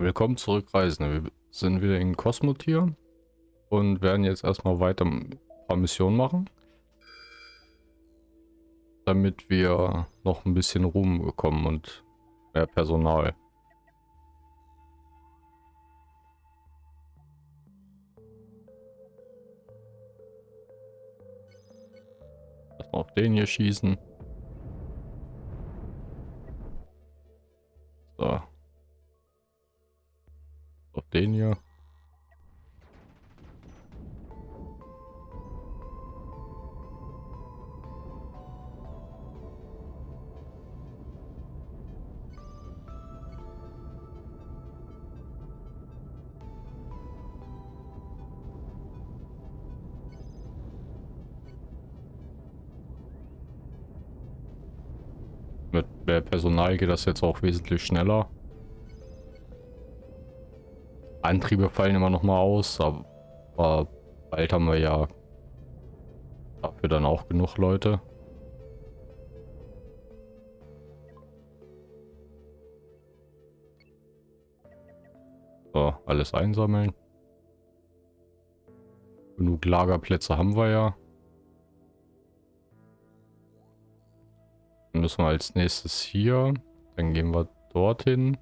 Willkommen zurück, Reisende. Wir sind wieder in Kosmotier und werden jetzt erstmal weiter ein paar Missionen machen. Damit wir noch ein bisschen Ruhm bekommen und mehr Personal. Erstmal auf den hier schießen. So. Auf den hier. Mit mehr Personal geht das jetzt auch wesentlich schneller. Antriebe fallen immer noch mal aus, aber bald haben wir ja dafür dann auch genug Leute. So, alles einsammeln. Genug Lagerplätze haben wir ja. Dann müssen wir als nächstes hier. Dann gehen wir dorthin.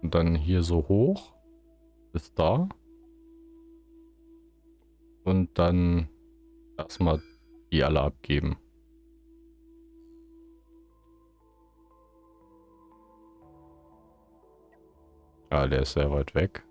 Und dann hier so hoch bis da. Und dann erstmal die alle abgeben. Ja, der ist sehr weit weg.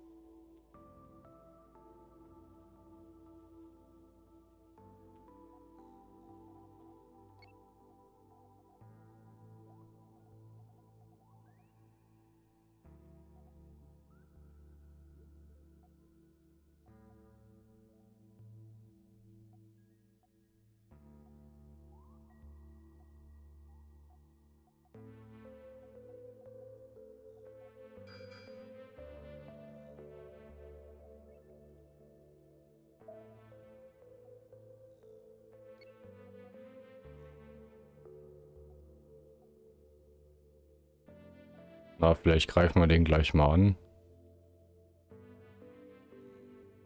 Vielleicht greifen wir den gleich mal an.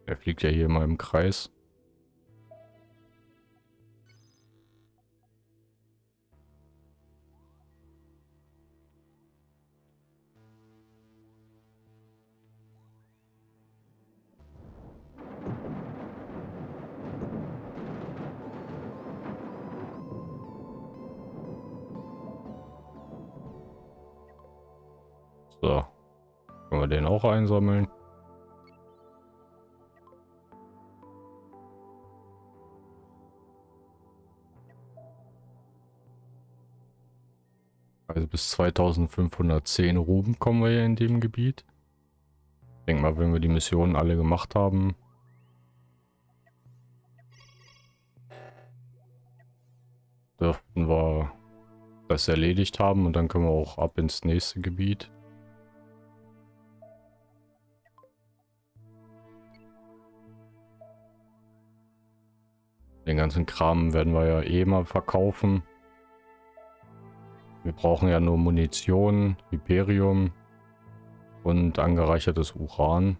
Er fliegt ja hier mal im Kreis. Einsammeln. Also bis 2510 Ruben kommen wir ja in dem Gebiet. Ich denke mal, wenn wir die Missionen alle gemacht haben. Dürften wir das erledigt haben und dann können wir auch ab ins nächste Gebiet. Den ganzen Kram werden wir ja eh mal verkaufen. Wir brauchen ja nur Munition, Hyperium und angereichertes Uran.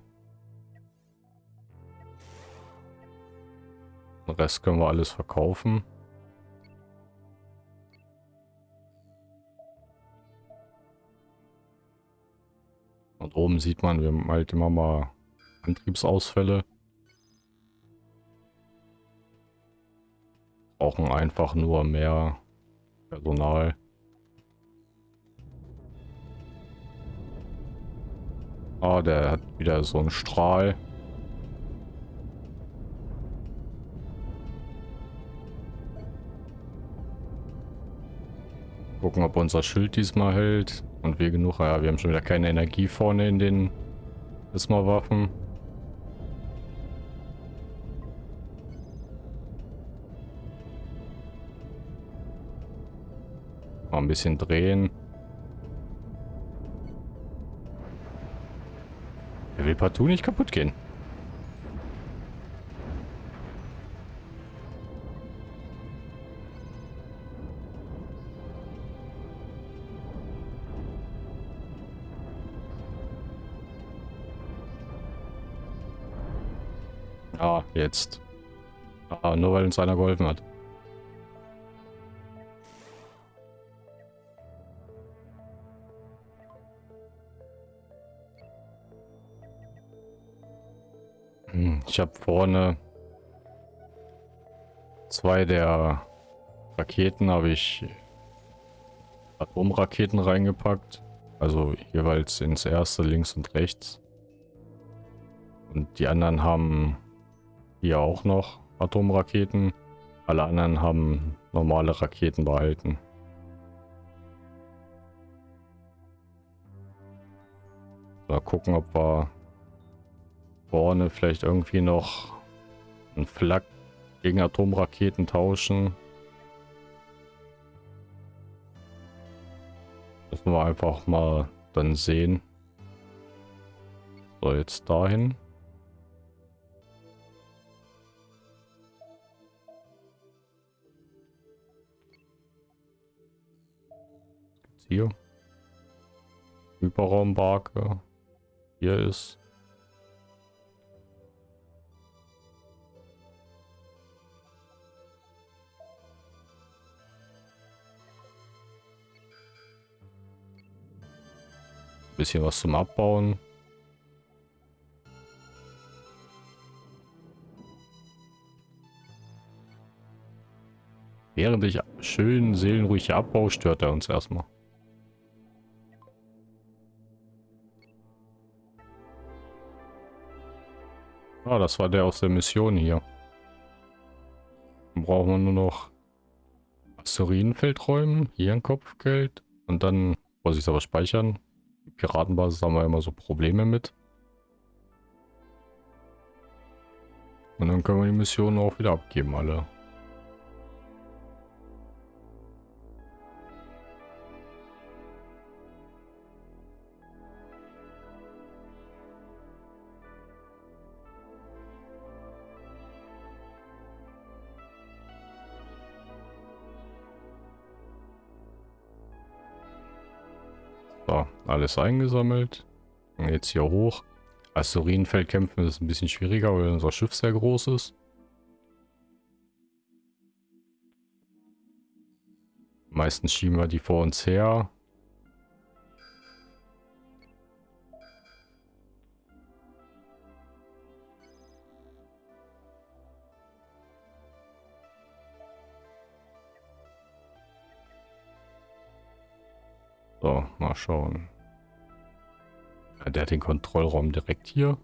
Den Rest können wir alles verkaufen. Und oben sieht man, wir haben halt immer mal Antriebsausfälle. Brauchen einfach nur mehr Personal. Ah, der hat wieder so einen Strahl. Gucken, ob unser Schild diesmal hält. Und wir genug. Ja, wir haben schon wieder keine Energie vorne in den Prisma-Waffen. Mal ein bisschen drehen. Er will partout nicht kaputt gehen. Ah, jetzt. Ah, nur weil uns einer geholfen hat. Ich habe vorne zwei der Raketen habe ich Atomraketen reingepackt. Also jeweils ins erste, links und rechts. Und die anderen haben hier auch noch Atomraketen. Alle anderen haben normale Raketen behalten. Mal gucken, ob wir vorne vielleicht irgendwie noch ein Flak gegen Atomraketen tauschen. Müssen wir einfach mal dann sehen. So, jetzt dahin. Hier. Hyperraumbarke. Hier ist Bisschen was zum Abbauen. Während ich schön seelenruhig abbau, stört er uns erstmal. Ah, das war der aus der Mission hier. Dann brauchen wir nur noch Asteroidenfeld räumen, hier ein Kopfgeld und dann muss ich es aber speichern. Piratenbasis haben wir immer so Probleme mit. Und dann können wir die Missionen auch wieder abgeben, alle. Alles eingesammelt. Und jetzt hier hoch. Asteroidenfeld kämpfen ist ein bisschen schwieriger, weil unser Schiff sehr groß ist. Meistens schieben wir die vor uns her. So, mal schauen. Der hat den Kontrollraum direkt hier.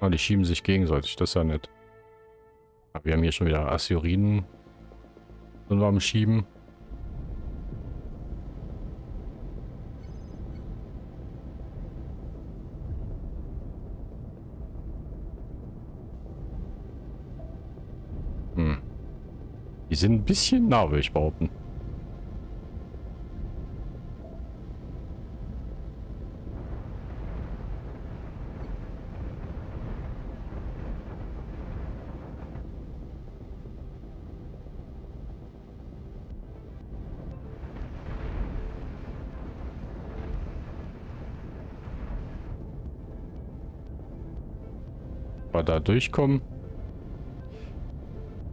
Ah, die schieben sich gegenseitig, das ist ja nett. Aber wir haben hier schon wieder Assyriden. Sind wir am Schieben. Hm. Die sind ein bisschen nah, würde ich behaupten. Wir da durchkommen.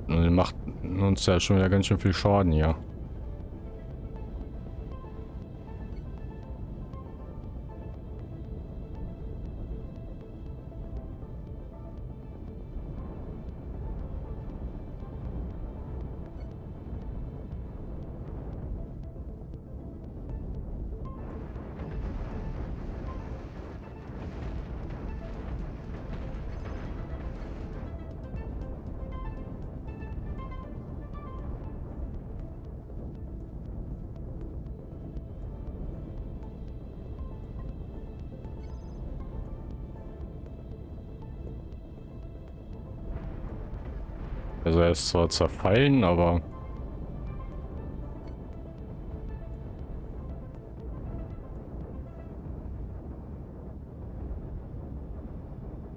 Und macht uns ja schon wieder ganz schön viel Schaden hier. Ist zwar zerfallen, aber...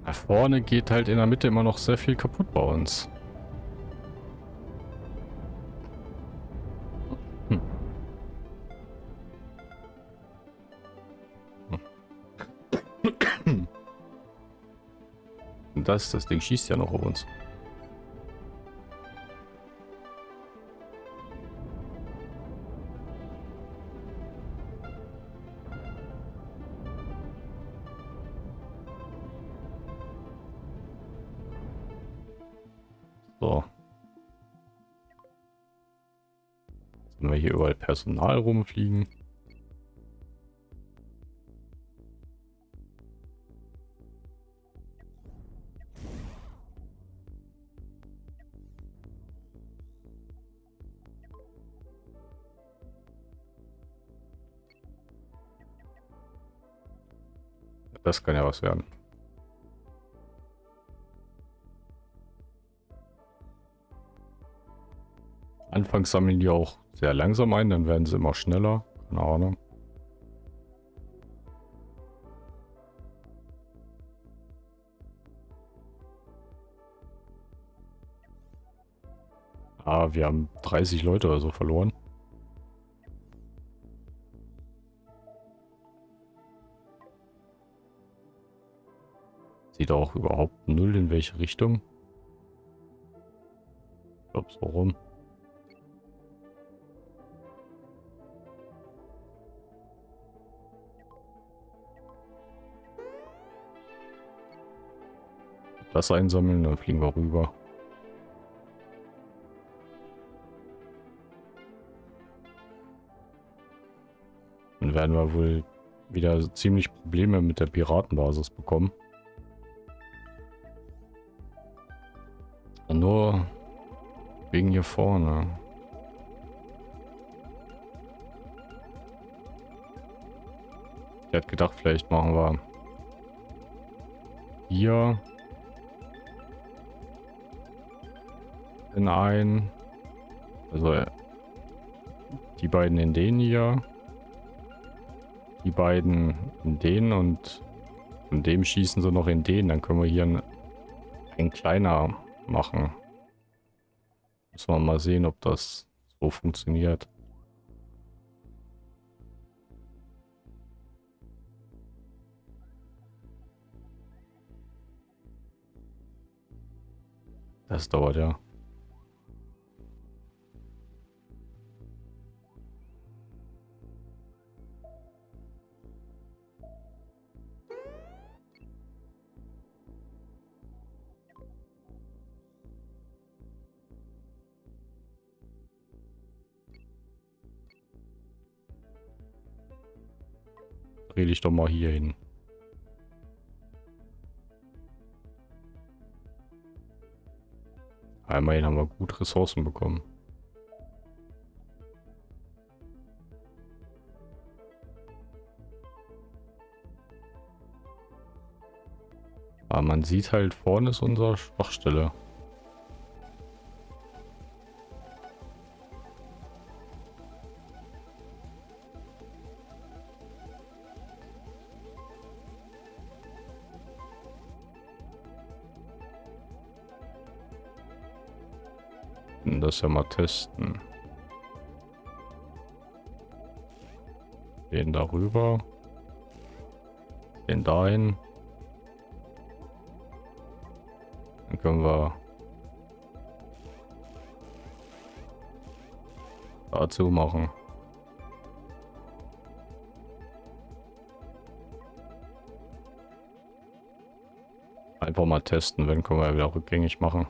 Nach vorne geht halt in der Mitte immer noch sehr viel kaputt bei uns. Hm. Und das, das Ding schießt ja noch auf uns. Personal rumfliegen. Das kann ja was werden. Anfangs sammeln die auch sehr langsam ein, dann werden sie immer schneller. Keine Ahnung. Ah, wir haben 30 Leute oder so verloren. Sieht auch überhaupt null in welche Richtung. Ich glaube so rum. Das einsammeln, dann fliegen wir rüber. Dann werden wir wohl wieder ziemlich Probleme mit der Piratenbasis bekommen. Nur wegen hier vorne. Ich hätte gedacht, vielleicht machen wir hier in ein. Also die beiden in den hier. Die beiden in den und in dem schießen sie noch in den. Dann können wir hier ein, ein kleiner machen. Müssen wir mal sehen, ob das so funktioniert. Das dauert ja. Dreh dich doch mal hier hin. Immerhin haben wir gut Ressourcen bekommen. Aber man sieht halt, vorne ist unsere Schwachstelle. Das ja mal testen. Den darüber. Den dahin. Dann können wir dazu machen. Einfach mal testen, wenn können wir wieder rückgängig machen.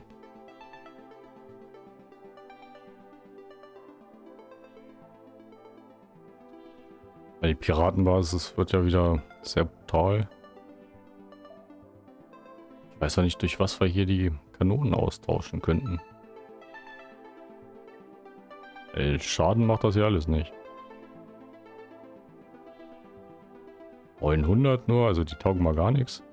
Die Piratenbasis wird ja wieder sehr brutal. Ich weiß ja nicht, durch was wir hier die Kanonen austauschen könnten. Ey, Schaden macht das ja alles nicht. 900 nur, also die taugen mal gar nichts.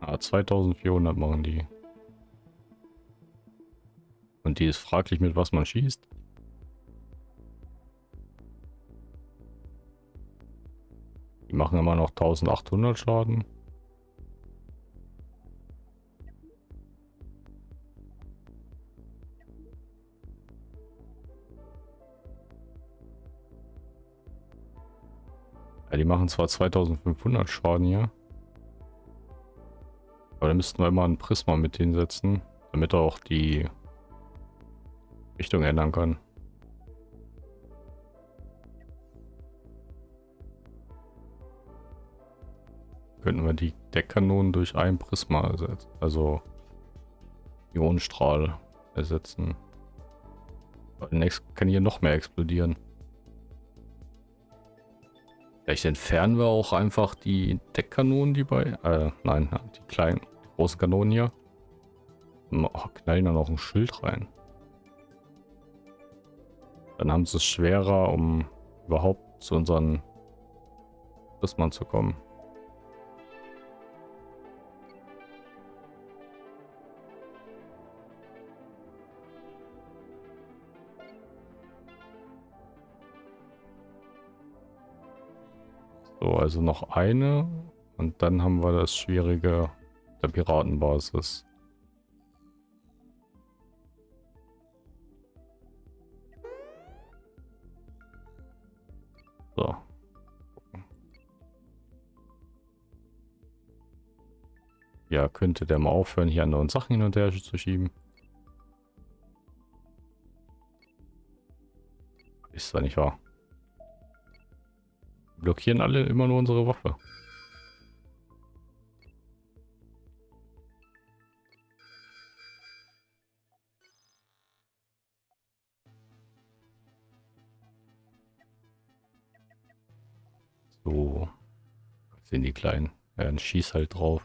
Ah, 2400 machen die. Und die ist fraglich, mit was man schießt. Machen immer noch 1800 Schaden. Ja, die machen zwar 2500 Schaden hier. Aber da müssten wir immer ein Prisma mit hinsetzen, damit er auch die Richtung ändern kann. Könnten wir die Deckkanonen durch ein Prisma ersetzen, also Ionenstrahl ersetzen. Demnächst kann hier noch mehr explodieren. Vielleicht entfernen wir auch einfach die Deckkanonen, die bei... Äh, nein, die kleinen, die großen Kanonen hier. Oh, knallen dann auch ein Schild rein. Dann haben sie es schwerer, um überhaupt zu unseren Prismen zu kommen. So, also noch eine. Und dann haben wir das Schwierige der Piratenbasis. So. Ja, könnte der mal aufhören, hier andere Sachen hin und her zu schieben. Ist zwar nicht wahr blockieren alle immer nur unsere Waffe. So. Was sind die Kleinen? Ja, dann schieß halt drauf.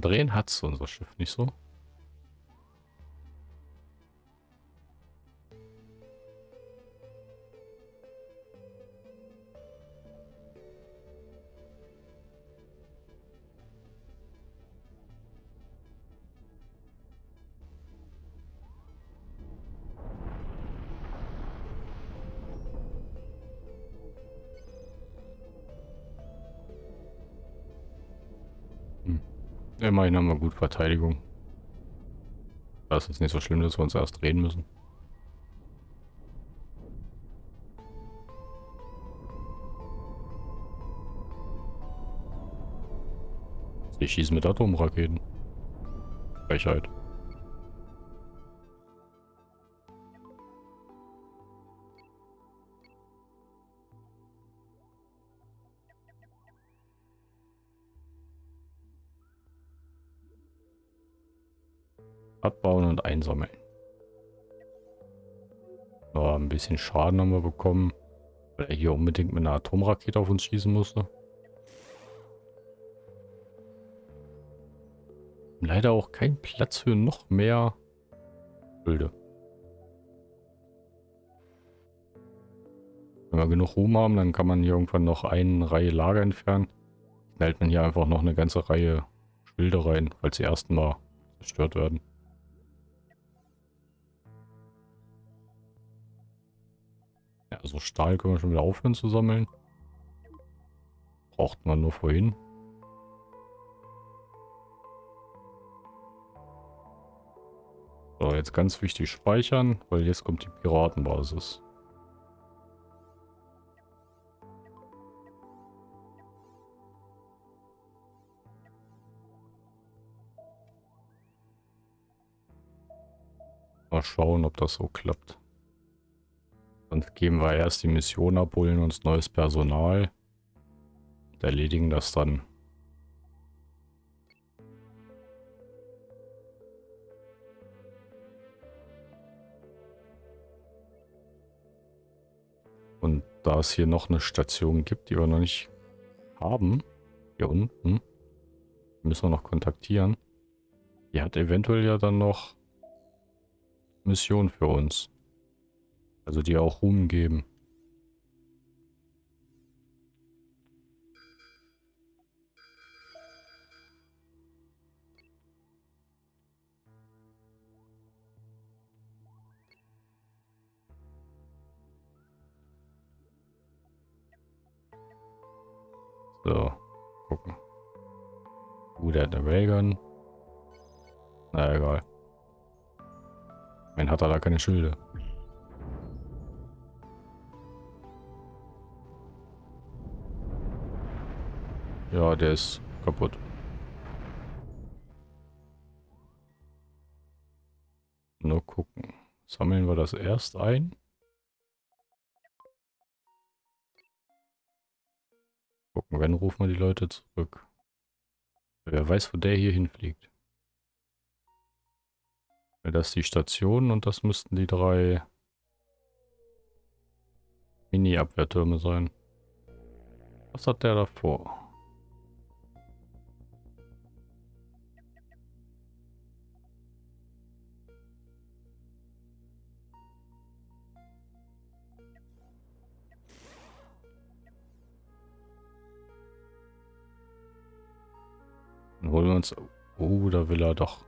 Drehen hat es unser Schiff nicht so. Immerhin haben wir gut Verteidigung. Das ist nicht so schlimm, dass wir uns erst drehen müssen. Sie schießen mit Atomraketen. Frechheit. Abbauen und einsammeln. Ja, ein bisschen Schaden haben wir bekommen, weil er hier unbedingt mit einer Atomrakete auf uns schießen musste. Leider auch kein Platz für noch mehr Bilder. Wenn wir genug Ruhm haben, dann kann man hier irgendwann noch eine Reihe Lager entfernen. Dann hält man hier einfach noch eine ganze Reihe Schilde rein, falls sie ersten Mal zerstört werden. Also Stahl können wir schon wieder aufhören zu sammeln. Braucht man nur vorhin. So, jetzt ganz wichtig speichern, weil jetzt kommt die Piratenbasis. Mal schauen, ob das so klappt. Dann geben wir erst die Mission ab, holen uns neues Personal und erledigen das dann. Und da es hier noch eine Station gibt, die wir noch nicht haben, hier unten, müssen wir noch kontaktieren. Die hat eventuell ja dann noch Mission für uns. Also die auch Ruhm geben. So, gucken. Uh, der hat eine Railgun. Na egal. Mein hat er da keine Schilde. Ja, der ist kaputt. Nur gucken. Sammeln wir das erst ein. Gucken, wenn rufen wir die Leute zurück. Wer weiß, wo der hier hinfliegt. Das ist die Station und das müssten die drei Mini-Abwehrtürme sein. Was hat der davor? Holen wir uns... Oh, da will er doch.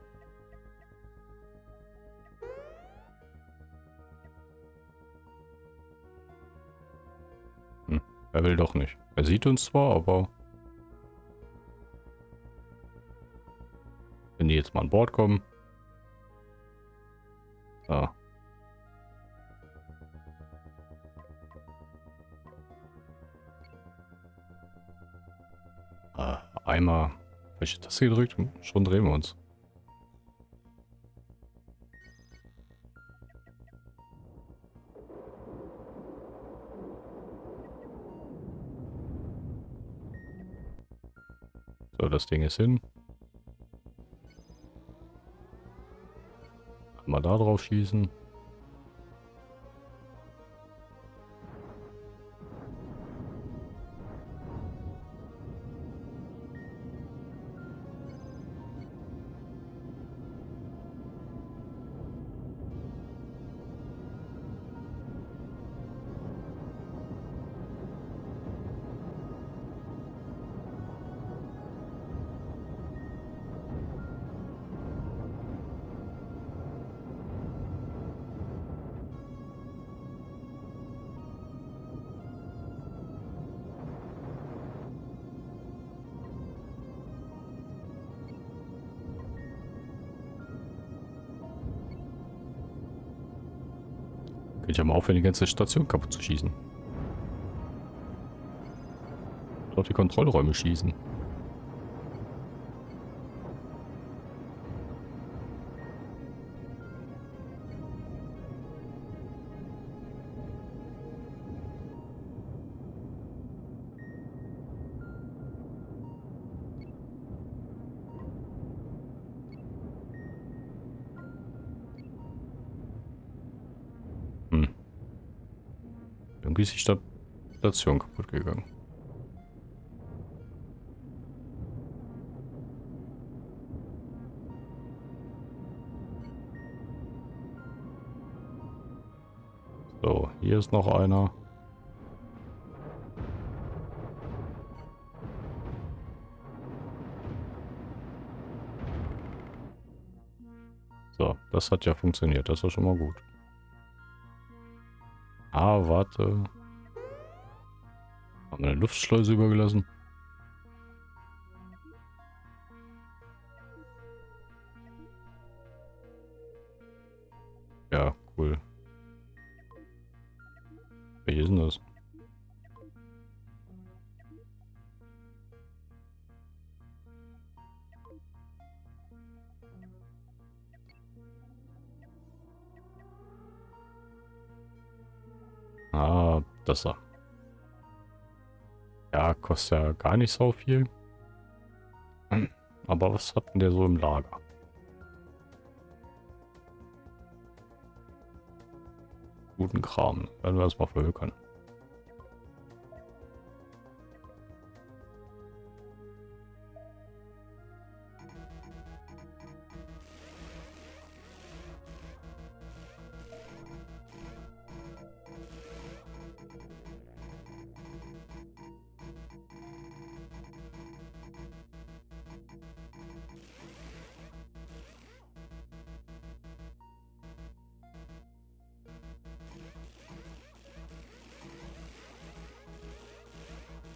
Hm, er will doch nicht. Er sieht uns zwar, aber... Wenn die jetzt mal an Bord kommen... einmal welche Taste gedrückt? Schon drehen wir uns. So, das Ding ist hin. Mal da drauf schießen. Aufhören, die ganze Station kaputt zu schießen. Dort die Kontrollräume schießen. Irgendwie ist die Station kaputt gegangen. So, hier ist noch einer. So, das hat ja funktioniert. Das war schon mal gut. Warte. Haben wir eine Luftschleuse übergelassen? Kostet ja gar nicht so viel. Aber was hat denn der so im Lager? Guten Kram. Werden wir das mal verhökern.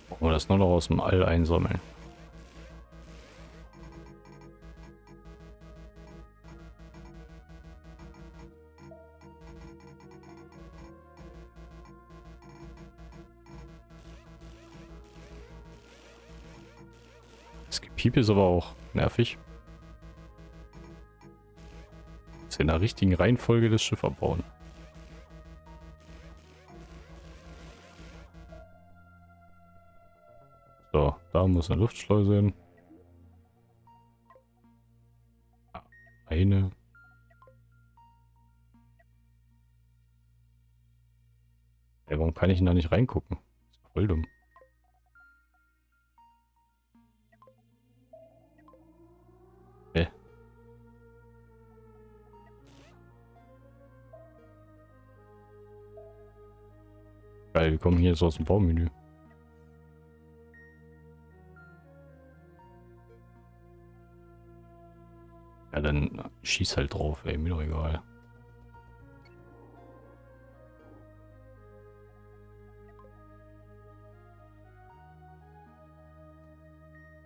Wir das nur noch aus dem All einsammeln. Das Gepiep ist aber auch nervig. Wir in der richtigen Reihenfolge das Schiff abbauen. Da muss eine Luftschleuse hin. Eine. Ja, warum kann ich denn da nicht reingucken? Das ist voll dumm. Hä? Geil, wir kommen hier jetzt aus dem Baumenü. Schieß halt drauf, ey, mir doch egal.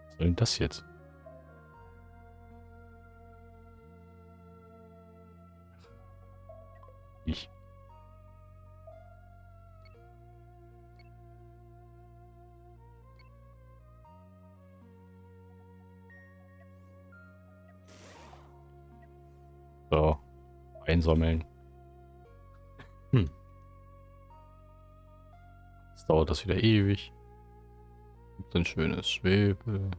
Was soll denn das jetzt? Einsammeln. Hm. Jetzt dauert das wieder ewig. Gibt ein schönes Schwebe.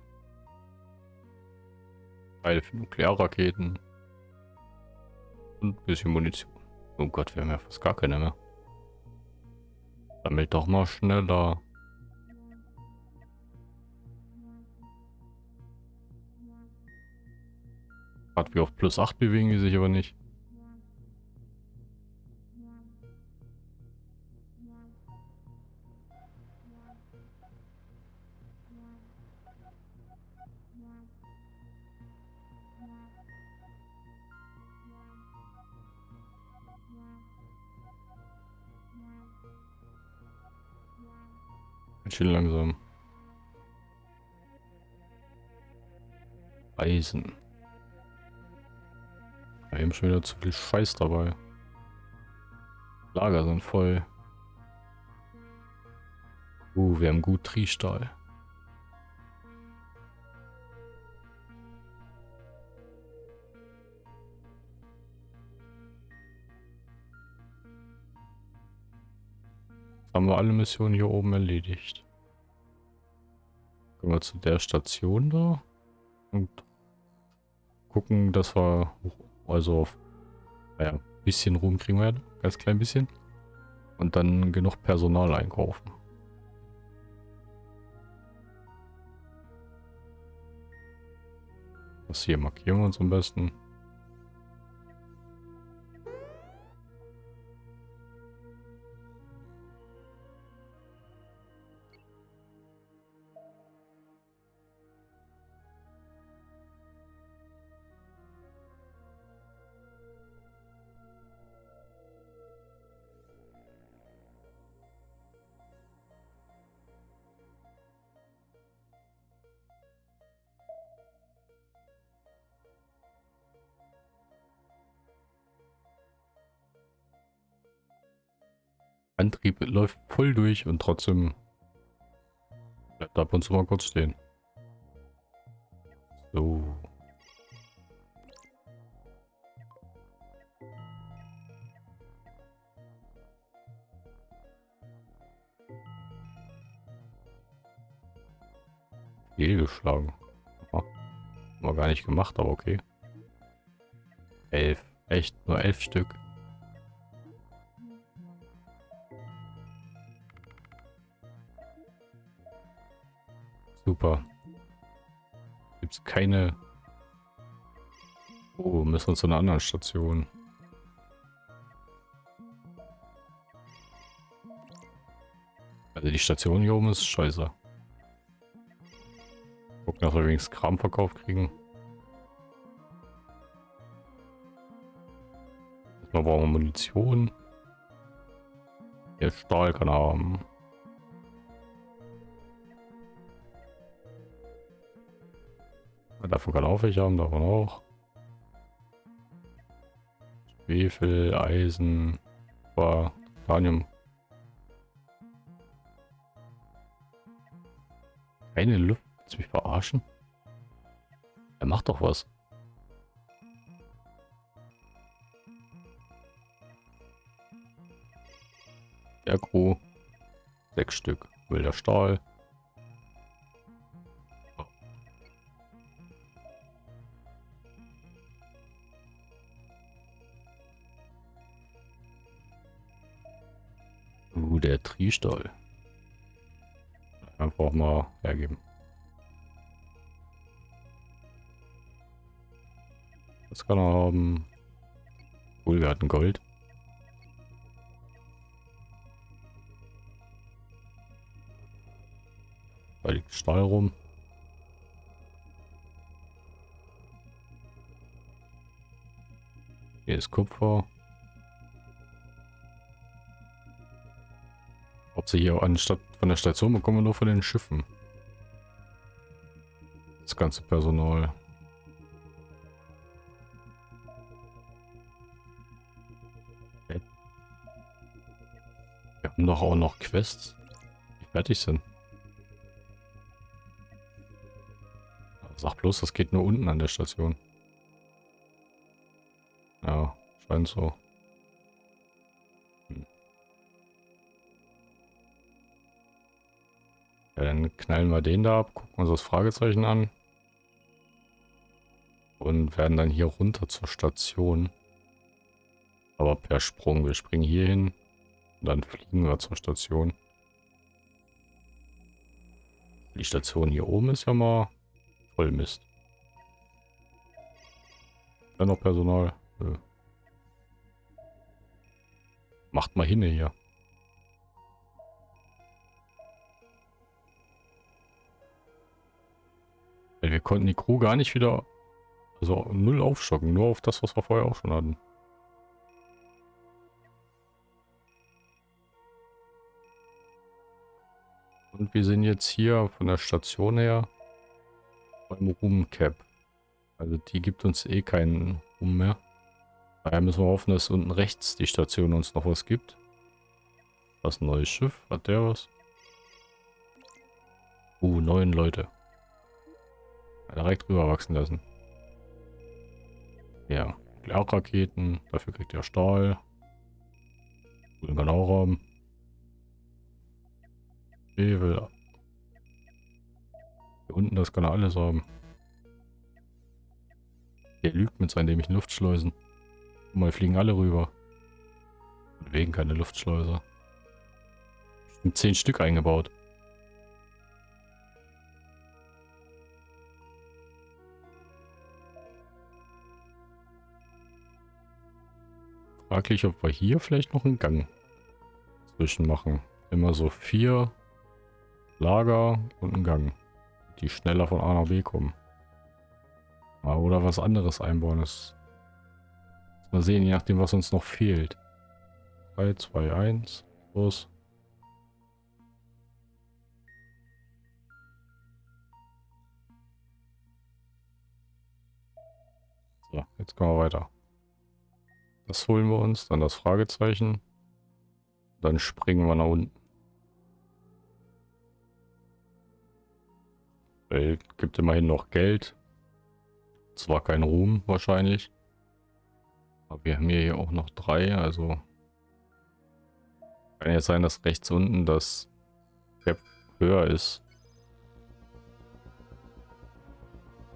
Teile für Nuklearraketen. Und ein bisschen Munition. Oh Gott, wir haben ja fast gar keine mehr. Sammelt doch mal schneller. Gerade wie auf plus 8 bewegen die sich aber nicht. Schön langsam. Eisen. Wir haben schon wieder zu viel Scheiß dabei. Lager sind voll. Uh, wir haben gut Triestahl. Haben wir alle Missionen hier oben erledigt. Gehen wir zu der Station da und gucken, dass wir also naja, ein bisschen Ruhm kriegen werden, ganz klein bisschen und dann genug Personal einkaufen. Das hier markieren wir uns am besten. Läuft voll durch und trotzdem bleibt ab und zu mal kurz stehen. So. Fehlgeschlagen. Haben wir gar nicht gemacht, aber okay. Elf. Echt, nur elf Stück. Super. Gibt es keine... Oh, müssen wir zu einer anderen Station. Also die Station hier oben ist scheiße. Gucken, dass wir wenigstens Kram verkauft kriegen. Erstmal brauchen wir Munition. Der Stahl kann haben. Davon kann auch welche haben, davon auch. Schwefel, Eisen, war Titanium. Keine Luft. Willst du mich verarschen? Er macht doch was. Agro. Sechs Stück. Wilder Stahl. Der Triestahl. Einfach mal hergeben. Das kann er haben. Cool, wir hatten Gold. Da liegt Stahl rum. Hier ist Kupfer. Sie hier anstatt von der Station bekommen, nur von den Schiffen. Das ganze Personal. Wir haben doch auch noch Quests, die fertig sind. Sag bloß, das geht nur unten an der Station. Ja, scheint so. Ja, dann knallen wir den da ab, gucken uns das Fragezeichen an. Und werden dann hier runter zur Station. Aber per Sprung. Wir springen hier hin. Und dann fliegen wir zur Station. Die Station hier oben ist ja mal Voll Mist. Dann noch Personal. Nö. Macht mal hin hier. Wir konnten die Crew gar nicht wieder, also null aufstocken, nur auf das, was wir vorher auch schon hatten. Und wir sind jetzt hier von der Station her beim Room Cap. Also die gibt uns eh keinen Ruhm mehr. Daher müssen wir hoffen, dass unten rechts die Station uns noch was gibt. Das ein neues Schiff. Hat der was? Uh, neun Leute. Direkt rüber wachsen lassen. Ja, Nuklearraketen. Dafür kriegt er Stahl. Auch haben. Schwefel, hier unten, das kann er alles haben. Der lügt mit seinen dämlichen Luftschleusen. Guck mal, fliegen alle rüber. Und wegen keine Luftschleuse. Zehn Stück eingebaut. Fraglich, ob wir hier vielleicht noch einen Gang zwischen machen. Immer so vier Lager und einen Gang die schneller von A nach B kommen. Oder was anderes einbauen ist. Mal sehen, je nachdem, was uns noch fehlt. 3, 2, 1, los. So, jetzt kommen wir weiter. Das holen wir uns, dann das Fragezeichen. Dann springen wir nach unten. Weil gibt immerhin noch Geld. Zwar kein Ruhm wahrscheinlich. Aber wir haben hier auch noch drei, also kann jetzt sein, dass rechts unten das Cap höher ist.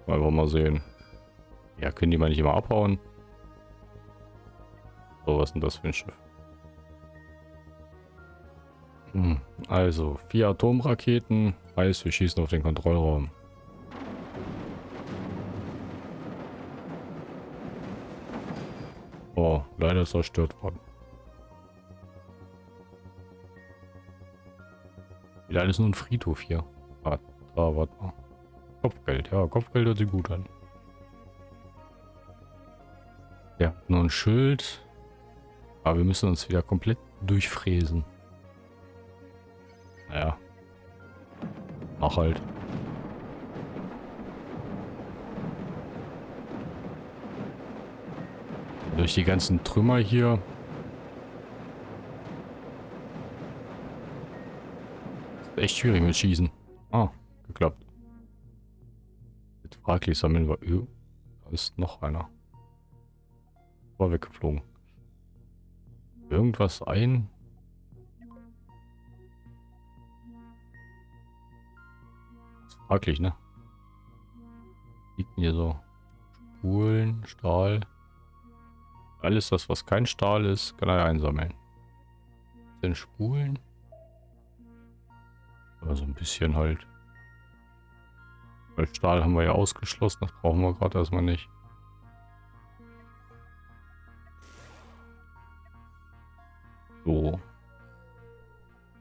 Wir mal sehen. Ja, können die mal nicht immer abhauen? So, was denn das für ein Schiff? Hm, also, vier Atomraketen, Heißt, wir schießen auf den Kontrollraum. Oh, leider ist zerstört worden. Wieder alles nur ein Friedhof hier. Ah, da, warte mal. Kopfgeld, ja, Kopfgeld hört sich gut an. Ja, nur ein Schild. Aber wir müssen uns wieder komplett durchfräsen. Naja. Mach halt. Durch die ganzen Trümmer hier. Ist echt schwierig mit Schießen. Ah, geklappt. Mit fraglich sammeln wir... Da ist noch einer. War weggeflogen. Irgendwas ein? fraglich, ne? Liegt hier so Spulen, Stahl. Alles das, was kein Stahl ist, kann er einsammeln. Sind Spulen? Aber so ein bisschen halt. Weil Stahl haben wir ja ausgeschlossen, das brauchen wir gerade erstmal nicht. So.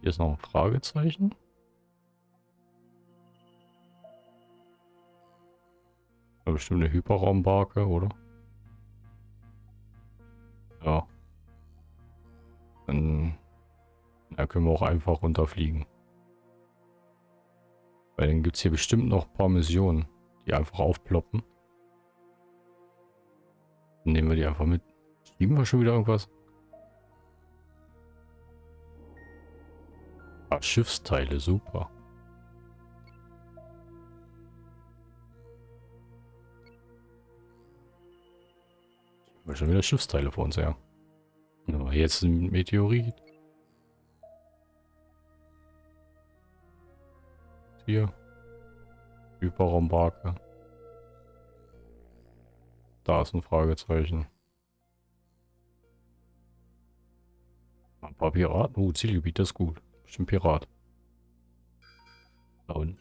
Hier ist noch ein Fragezeichen. bestimmt eine Hyperraumbarke, oder? Ja. Dann ja, können wir auch einfach runterfliegen. Weil dann gibt es hier bestimmt noch ein paar Missionen, die einfach aufploppen. Dann nehmen wir die einfach mit. Schieben wir schon wieder irgendwas? Schiffsteile, super. Wir schon wieder Schiffsteile vor uns her. Aber jetzt ein Meteorit. Hier. Hyperraumbarke. Da ist ein Fragezeichen. Ein paar Piraten. Oh, Zielgebiet, das ist gut. Bestimmt Pirat. Da unten.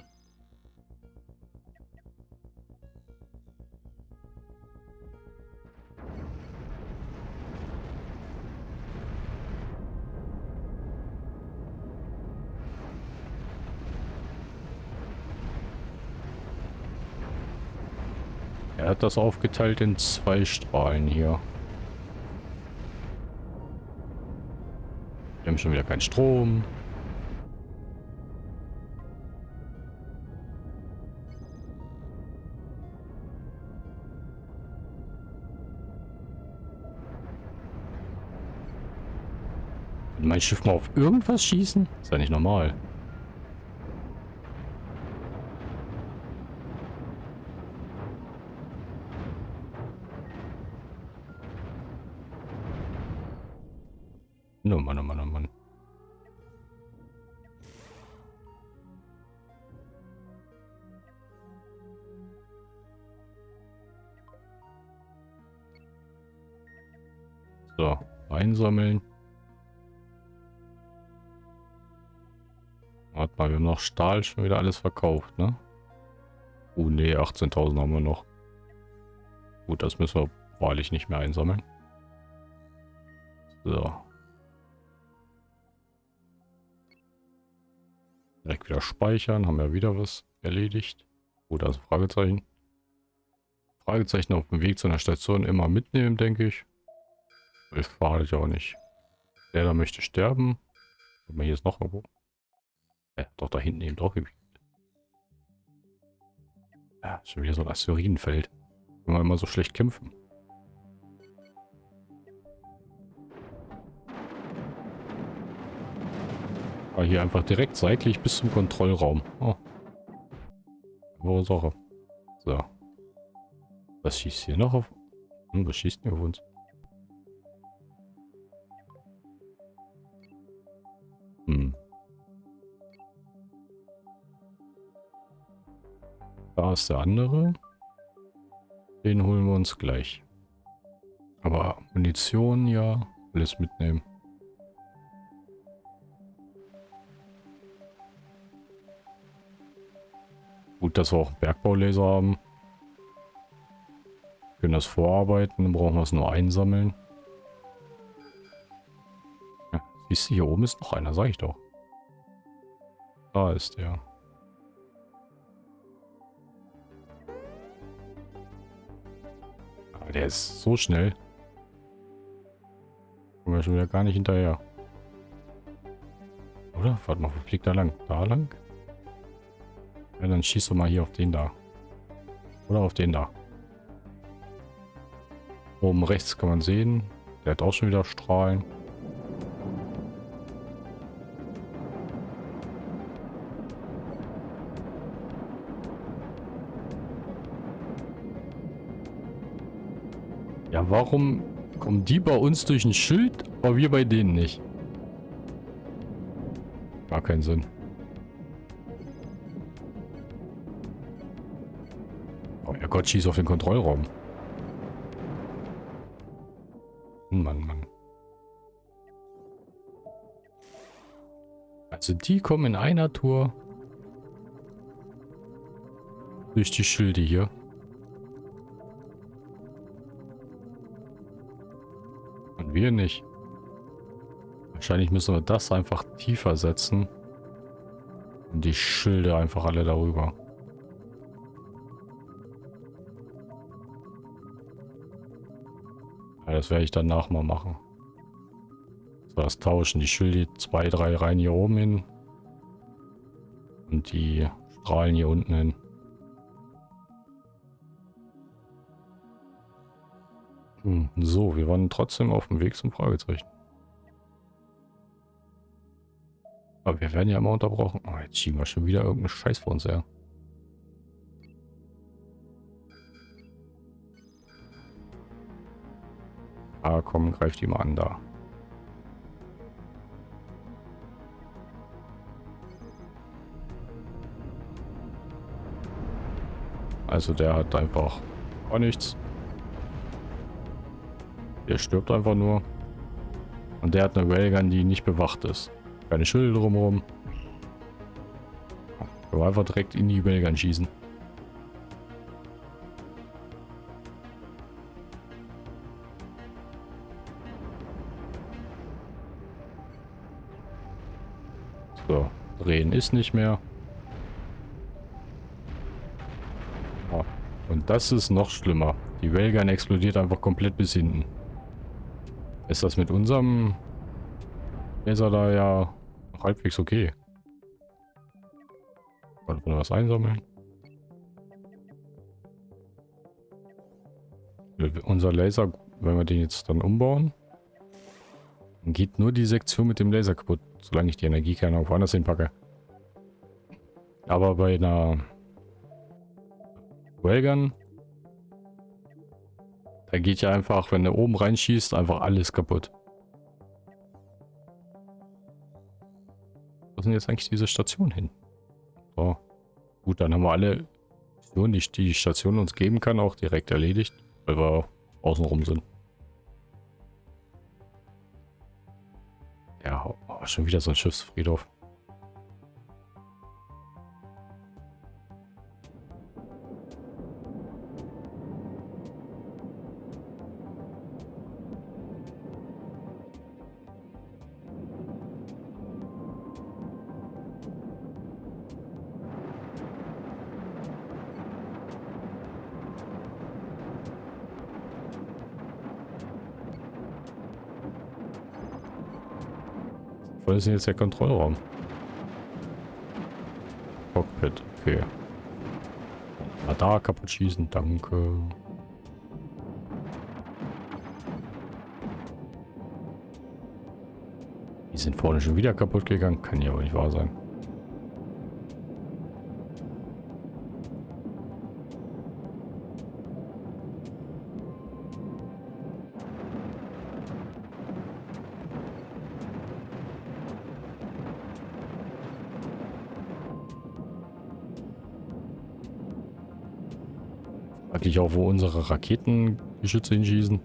Er hat das aufgeteilt in zwei Strahlen hier. Wir haben schon wieder keinen Strom. Mein Schiff mal auf irgendwas schießen? Ist ja nicht normal. Oh Mann, oh Mann, oh Mann. So, einsammeln. Mal, wir haben noch Stahl schon wieder alles verkauft, ne? Oh ne, 18.000 haben wir noch. Gut, das müssen wir wahrlich nicht mehr einsammeln. So. Direkt wieder speichern. Haben wir wieder was erledigt. Gut, also Fragezeichen. Fragezeichen auf dem Weg zu einer Station immer mitnehmen, denke ich. Ich fahre ich auch nicht. Der da möchte sterben. Aber hier ist noch irgendwo. Ja, doch da hinten eben drauf. Ja, schon wieder so ein Asteroidenfeld. Wenn wir immer so schlecht kämpfen. War hier einfach direkt seitlich bis zum Kontrollraum. Oh. Sache. So. Was schießt hier noch auf? Hm, was schießt denn auf uns? Da ist der andere. Den holen wir uns gleich. Aber Munition, ja, alles mitnehmen. Gut, dass wir auch Bergbaulaser haben. Wir können das vorarbeiten, dann brauchen wir es nur einsammeln. Ja, siehst du, hier oben ist noch einer, sag ich doch. Da ist der. Der ist so schnell. Kommen wir schon wieder gar nicht hinterher. Oder? Warte mal, wo fliegt er lang? Da lang? Ja, dann schießt du mal hier auf den da. Oder auf den da. Oben rechts kann man sehen. Der hat auch schon wieder Strahlen. Warum kommen die bei uns durch ein Schild, aber wir bei denen nicht? Gar keinen Sinn. Oh ja Gott, schieß auf den Kontrollraum. Mann, Mann. Also die kommen in einer Tour durch die Schilde hier. Wir nicht. Wahrscheinlich müssen wir das einfach tiefer setzen. Und die Schilde einfach alle darüber. Ja, das werde ich danach mal machen. So, das tauschen. Die Schilde zwei, drei Reihen hier oben hin. Und die Strahlen hier unten hin. Hm, so, wir waren trotzdem auf dem Weg zum Fragezeichen. Aber wir werden ja immer unterbrochen. Oh, jetzt schieben wir schon wieder irgendeinen Scheiß vor uns her. Ah, komm, greift die mal an da. Also der hat einfach gar nichts. Der stirbt einfach nur. Und der hat eine Railgun, die nicht bewacht ist. Keine Schilde drumherum. Wir einfach direkt in die Railgun schießen. So, drehen ist nicht mehr. Und das ist noch schlimmer. Die Railgun explodiert einfach komplett bis hinten. Ist das mit unserem Laser da ja halbwegs okay? Wollen wir was einsammeln? Unser Laser, wenn wir den jetzt dann umbauen, dann geht nur die Sektion mit dem Laser kaputt, solange ich die Energiekerne auch woanders hinpacke. Aber bei einer Railgun da geht ja einfach, wenn er oben reinschießt, einfach alles kaputt. Wo sind jetzt eigentlich diese Stationen hin? So. Gut, dann haben wir alle Missionen, die die Station uns geben kann, auch direkt erledigt, weil wir außenrum sind. Ja, oh, schon wieder so ein Schiffsfriedhof. Wo ist denn jetzt der Kontrollraum? Cockpit, okay. Radar kaputt schießen, danke. Die sind vorne schon wieder kaputt gegangen. Kann ja aber nicht wahr sein. Eigentlich auch, wo unsere Raketengeschütze hinschießen.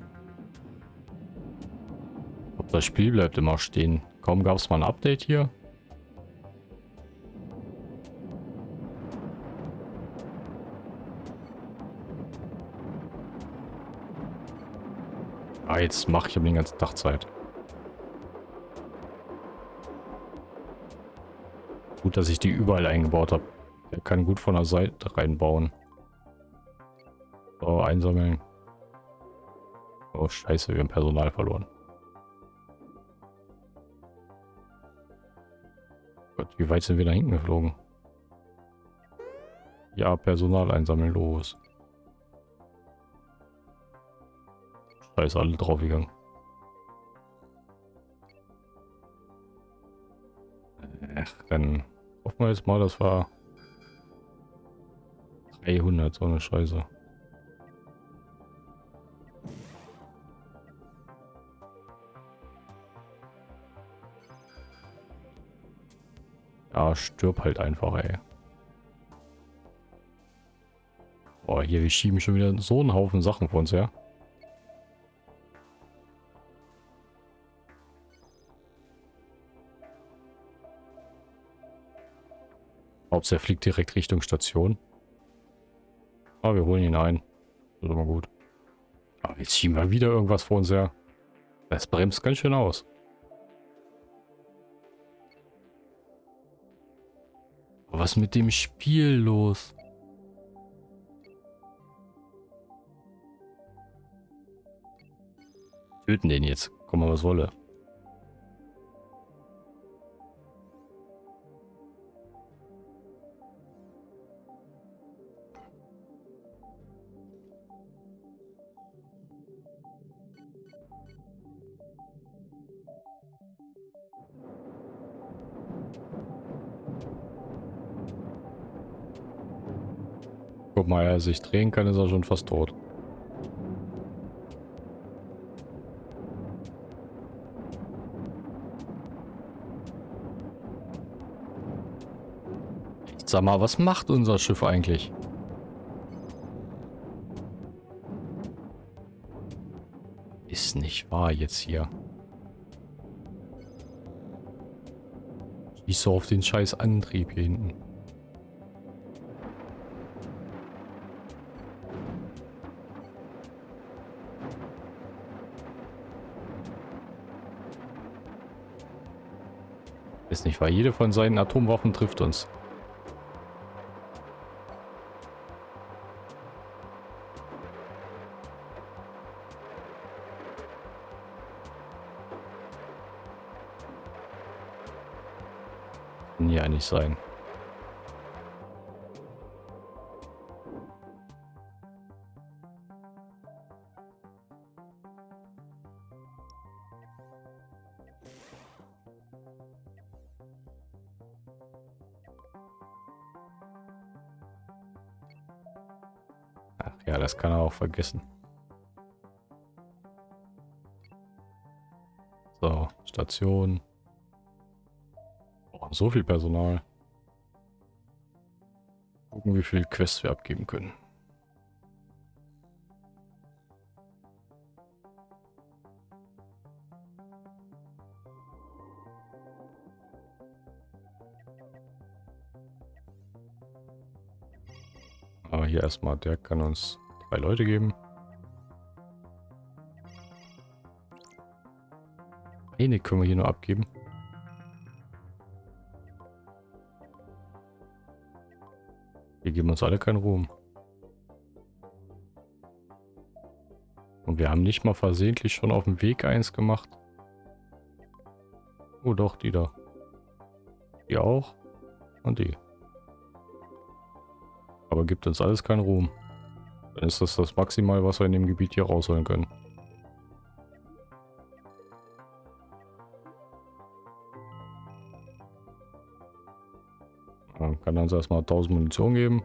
Das Spiel bleibt immer stehen. Kaum gab es mal ein Update hier. Ah, jetzt mache ich aber den ganzen Tag Zeit. Gut, dass ich die überall eingebaut habe. Er kann gut von der Seite reinbauen. So, einsammeln. Oh, scheiße, wir haben Personal verloren. Gott, wie weit sind wir da hinten geflogen? Ja, Personal einsammeln, los. Scheiße, alle draufgegangen. Ach, dann hoffen wir jetzt mal, das war 300, so eine Scheiße. Ja, stirb halt einfach, ey. Boah, hier, wir schieben schon wieder so einen Haufen Sachen vor uns her. Hauptsache er fliegt direkt Richtung Station. Ah, wir holen ihn ein. Das ist immer gut. Aber jetzt schieben wir wieder irgendwas vor uns her. Das bremst ganz schön aus. Was mit dem Spiel los? Töten den jetzt. Komm mal, was wolle. Mal, er sich drehen kann, ist er schon fast tot. Sag mal, was macht unser Schiff eigentlich? Ist nicht wahr jetzt hier. Schieß so auf den scheiß Antrieb hier hinten. Ist nicht wahr, jede von seinen Atomwaffen trifft uns. Kann ja nicht sein. Ja, das kann er auch vergessen. So, Station. Oh, so viel Personal. Gucken, wie viel Quests wir abgeben können. Hier erstmal, der kann uns drei Leute geben. Eine können wir hier nur abgeben. Wir geben uns alle keinen Ruhm. Und wir haben nicht mal versehentlich schon auf dem Weg eins gemacht. Oh doch, die da. Die auch. Und die aber gibt uns alles keinen Ruhm. Dann ist das das Maximal, was wir in dem Gebiet hier rausholen können. Man kann uns erstmal 1000 Munition geben.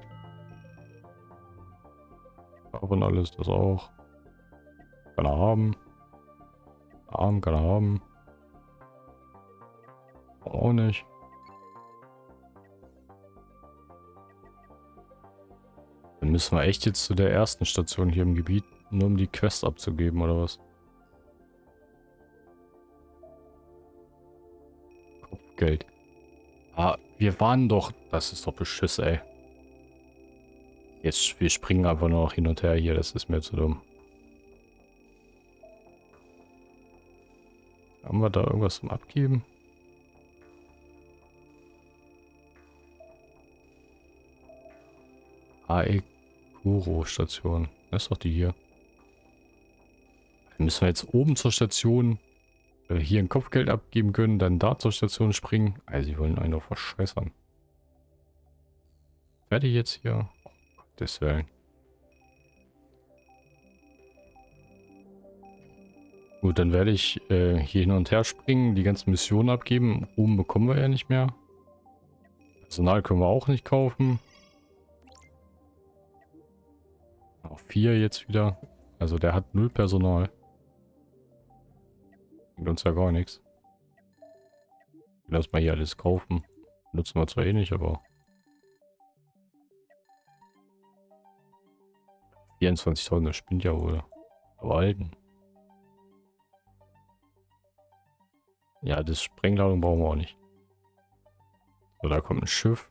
Davon alles, das auch. Kann er haben. Arm kann er haben. Auch nicht. Müssen wir echt jetzt zu der ersten Station hier im Gebiet, nur um die Quest abzugeben, oder was? Kopfgeld. Ah, wir waren doch... Das ist doch Beschiss, ey. Jetzt, wir springen einfach nur noch hin und her hier, das ist mir zu dumm. Haben wir da irgendwas zum Abgeben? AEK Guru-Station. Das ist doch die hier. Dann müssen wir jetzt oben zur Station äh, hier ein Kopfgeld abgeben können, dann da zur Station springen. Also sie wollen einen doch verscheißern. Fertig jetzt hier? Oh, Gottes. Gut, dann werde ich äh, hier hin und her springen, die ganzen Missionen abgeben. Ruhm bekommen wir ja nicht mehr. Personal können wir auch nicht kaufen. Auch vier jetzt wieder. Also der hat null Personal. Bringt uns ja gar nichts. Lass mal hier alles kaufen. Nutzen wir zwar eh nicht, aber... 24.000, das spinnt ja wohl. Aber alten. Ja, das Sprengladung brauchen wir auch nicht. So, da kommt ein Schiff.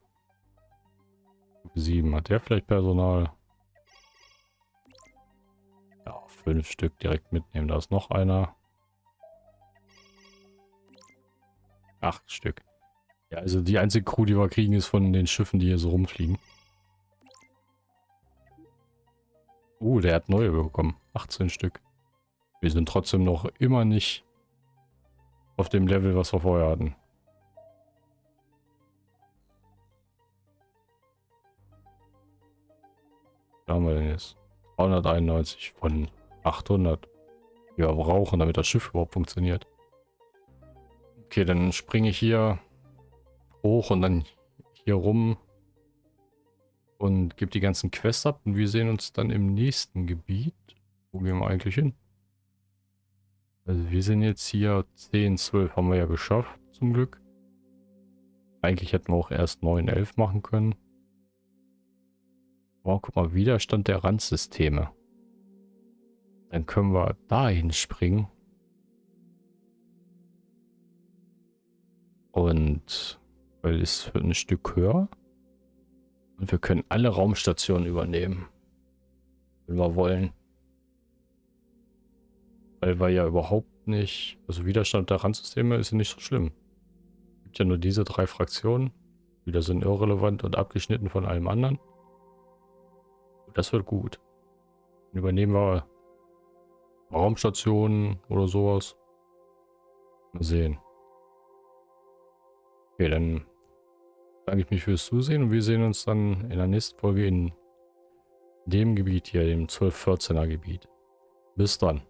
7 hat der vielleicht Personal. Fünf Stück direkt mitnehmen. Da ist noch einer. Acht Stück. Ja, also die einzige Crew, die wir kriegen, ist von den Schiffen, die hier so rumfliegen. Uh, der hat neue bekommen. 18 Stück. Wir sind trotzdem noch immer nicht auf dem Level, was wir vorher hatten. Da haben wir denn jetzt? 391 von 800. Die wir brauchen, damit das Schiff überhaupt funktioniert. Okay, dann springe ich hier hoch und dann hier rum und gebe die ganzen Quests ab und wir sehen uns dann im nächsten Gebiet. Wo gehen wir eigentlich hin? Also wir sind jetzt hier 10, 12 haben wir ja geschafft, zum Glück. Eigentlich hätten wir auch erst 9, 11 machen können. Oh, guck mal, Widerstand der Randsysteme. Dann können wir dahin springen. Und weil es ein Stück höher. Und wir können alle Raumstationen übernehmen. Wenn wir wollen. Weil wir ja überhaupt nicht... Also Widerstand der Randsysteme ist ja nicht so schlimm. Es gibt ja nur diese drei Fraktionen. Wieder sind irrelevant und abgeschnitten von allem anderen. Das wird gut. Dann übernehmen wir Raumstationen oder sowas. Mal sehen. Okay, dann danke ich mich fürs Zusehen und wir sehen uns dann in der nächsten Folge in dem Gebiet hier, dem 12-14er Gebiet. Bis dann.